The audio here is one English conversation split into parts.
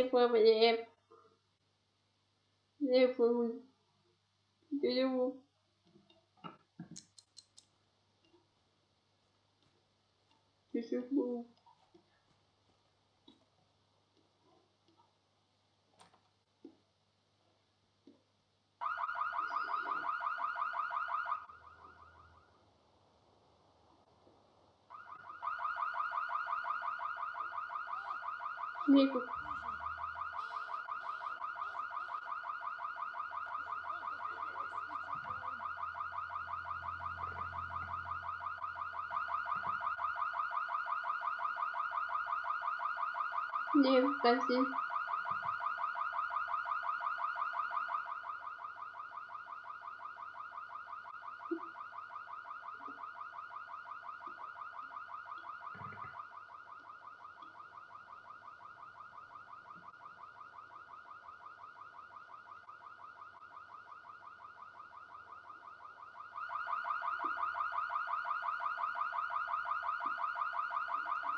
проблем. Требую. Требую. Требую. Снегу. Powiem. Nie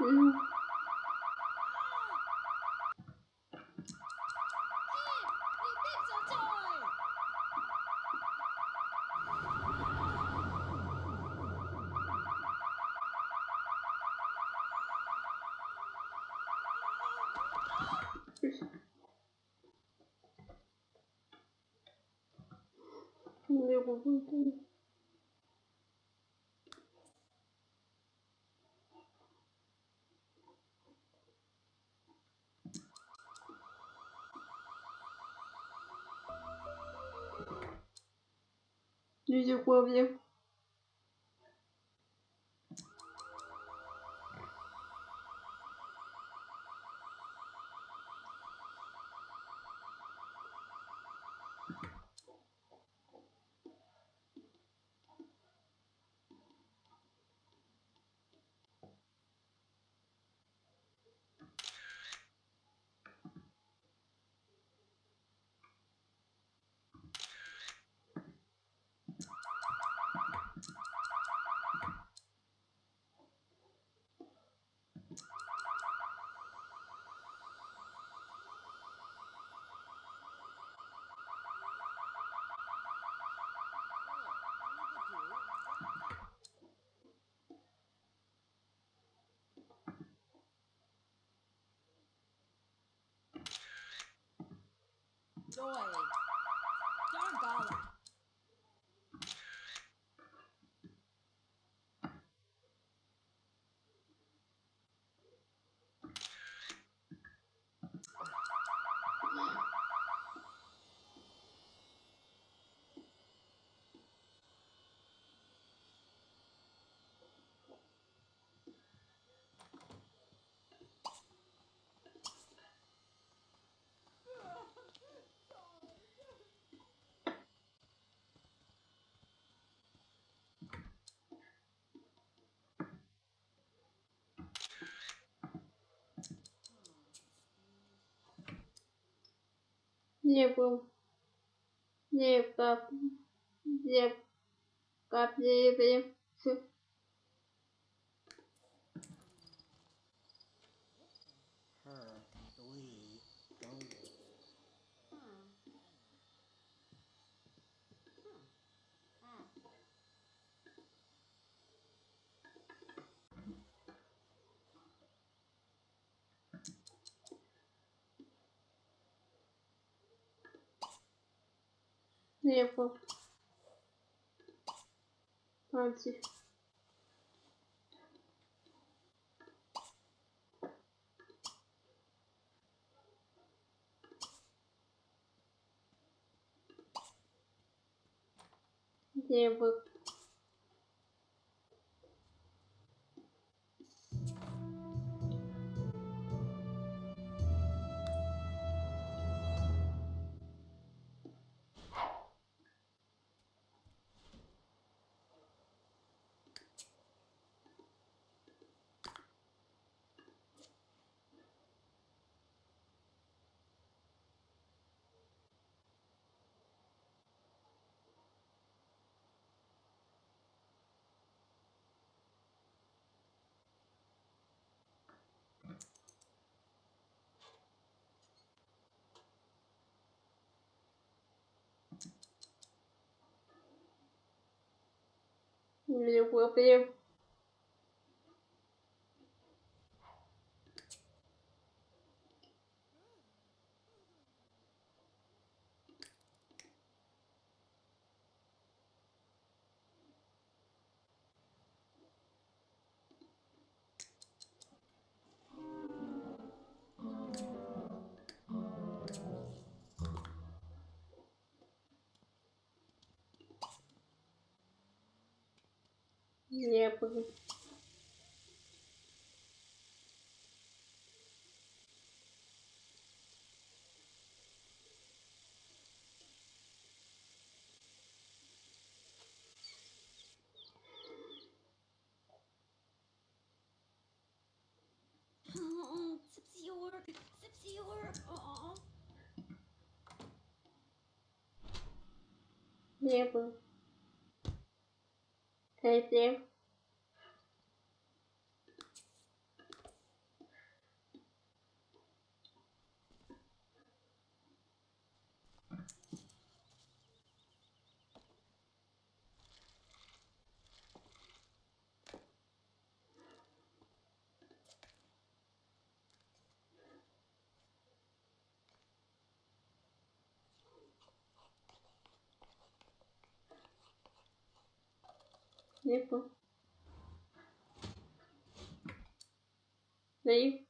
powiem. работаю. Видео Nie wskazuj. Mm. левым, левым, левым, левым, левым, слепо. Пальцы. Девок. Powiem. Yeah, but Oh, Sipsior, Sipsior. Oh. Epa. Daí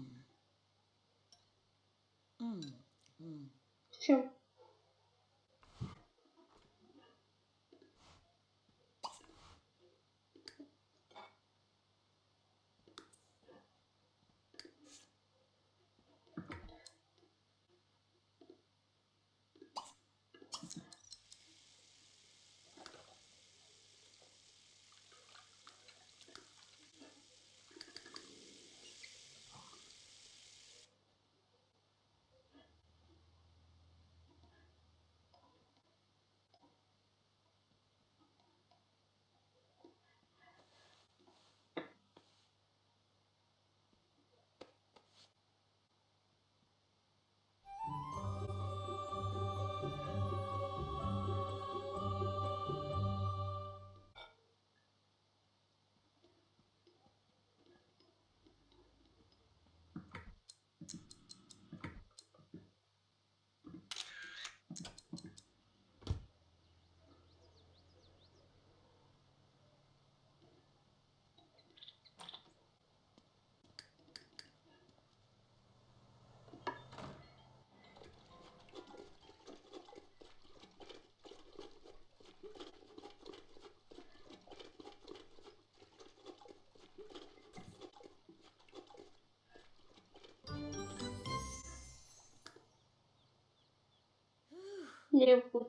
хлебу.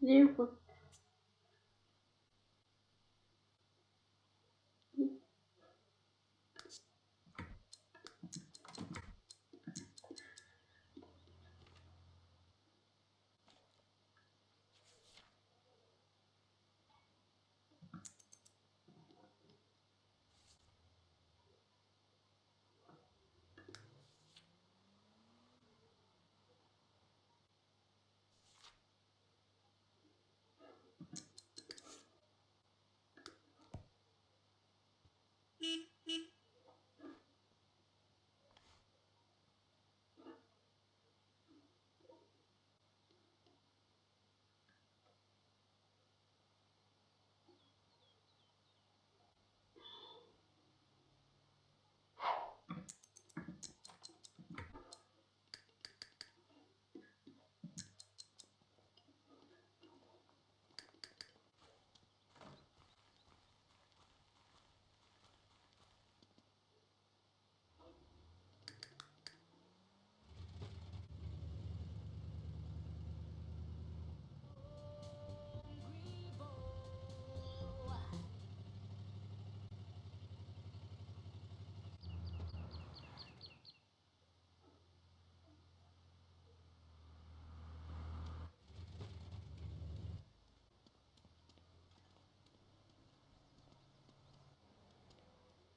Лего.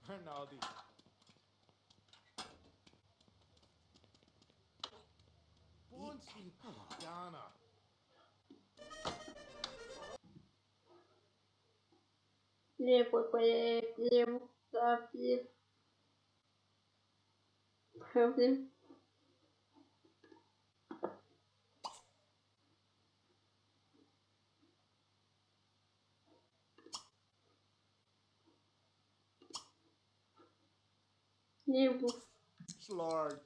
Rinaldi. Bunsen Donna. Левый поедем, Проблем. Livro. Lord.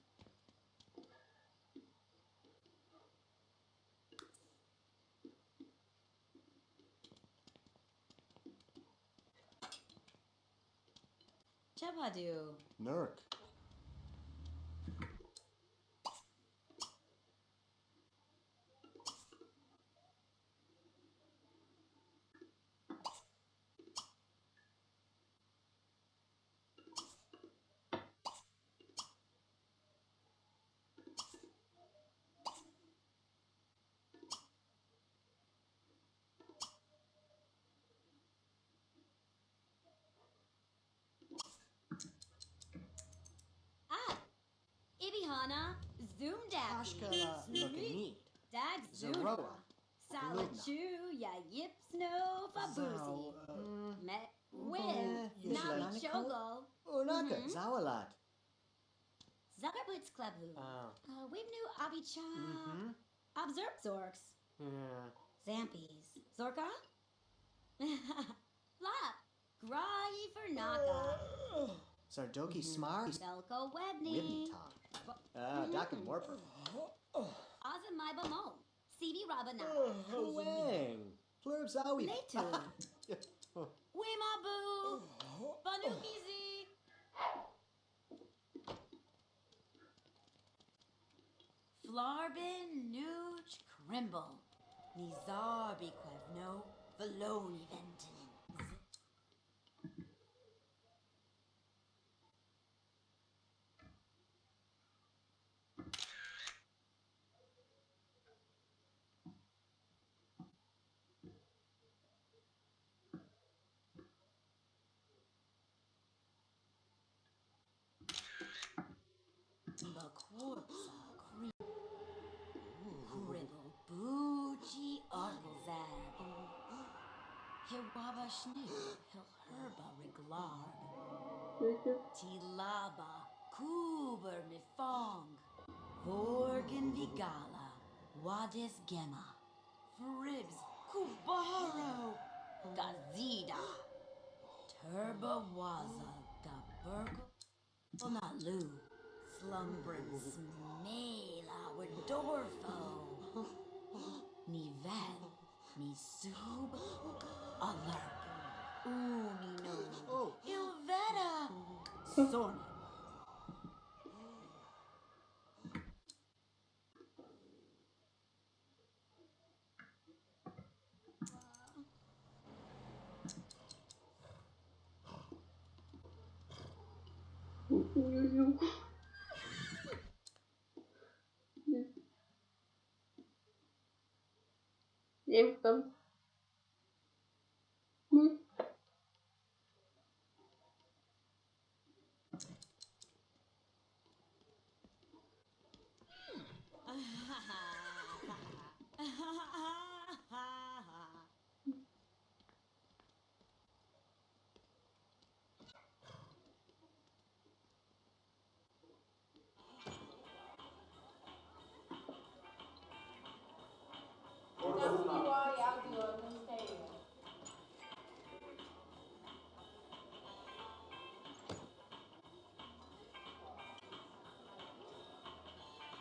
Chapadil. Nurk. Ibihana. Zoom Daffy. Ashkala Lukanit, Dag Zuma. Zeroa, Salachu ya yip snow fabuzi. Zao, uh, Met with Nami Chogo. Unaka. Zawalat. Zuckerboots Kleblu. Oh. Uh, we knew Abicha. Mm-hmm. Observe Zorks. Yeah. Zampies. Zorka? Flop. Grai for Naka. Sardoki Smart. Belko Wibney Webney. Talk. Uh, Dakin Warper. Azamaiba Mo. CB Rabana. Wang. Plurb Zawi. Letu. Wimabu. Banukizi. Flarbin Nuch Crimble. Nizarbi Quevno. Veloni Venton. Hiwaba Schnee Hilherba Riglar mm-hmm. Tilaba Kuber Mifong Vorgan Vigala Wadis Gemma Fribs Kubaro Gazida Turba Waza Gaburgo Onalu Slumbrin Smela Wedorfo Nivel Nisub Alarp Unino Oh. Ilveta Sorna Niye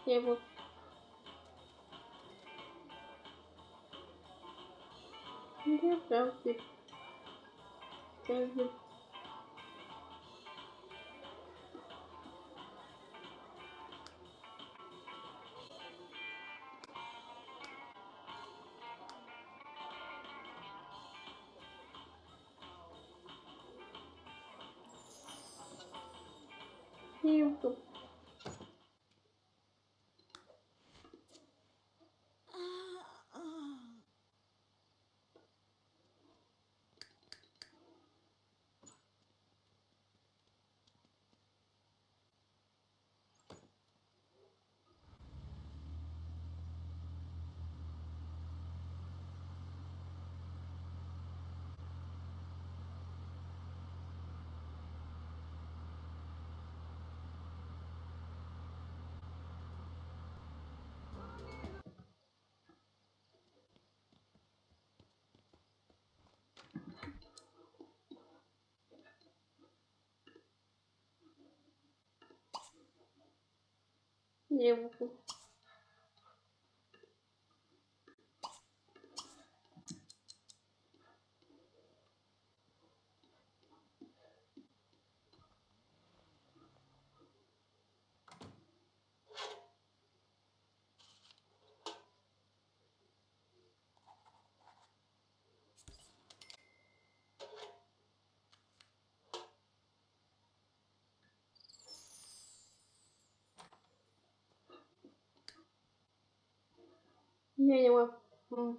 Levo. Levo. Levo. Levo. Nie wiem. Не могу. Не, не могу.